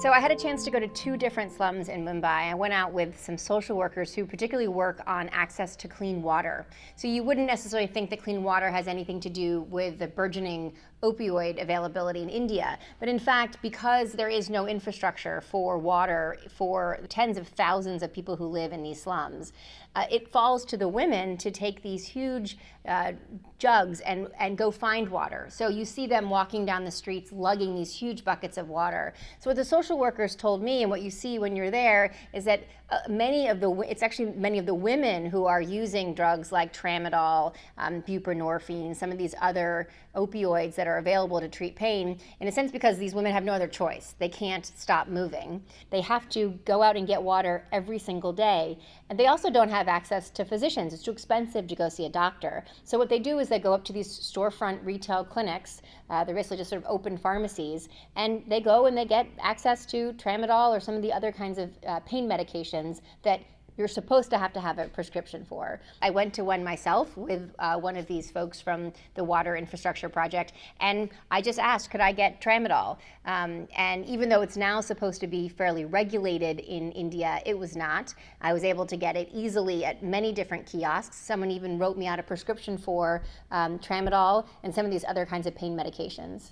So I had a chance to go to two different slums in Mumbai. I went out with some social workers who particularly work on access to clean water. So you wouldn't necessarily think that clean water has anything to do with the burgeoning opioid availability in India. But in fact, because there is no infrastructure for water for tens of thousands of people who live in these slums, uh, it falls to the women to take these huge uh, jugs and, and go find water. So you see them walking down the streets lugging these huge buckets of water. So what the social workers told me and what you see when you're there is that uh, many of the, it's actually many of the women who are using drugs like tramadol, um, buprenorphine, some of these other opioids that are available to treat pain, in a sense because these women have no other choice. They can't stop moving. They have to go out and get water every single day. And they also don't have access to physicians. It's too expensive to go see a doctor. So what they do is they go up to these storefront retail clinics. Uh, they're basically just sort of open pharmacies. And they go and they get access to tramadol or some of the other kinds of uh, pain medications that you're supposed to have to have a prescription for. I went to one myself with uh, one of these folks from the Water Infrastructure Project, and I just asked, could I get tramadol? Um, and even though it's now supposed to be fairly regulated in India, it was not. I was able to get it easily at many different kiosks. Someone even wrote me out a prescription for um, tramadol and some of these other kinds of pain medications.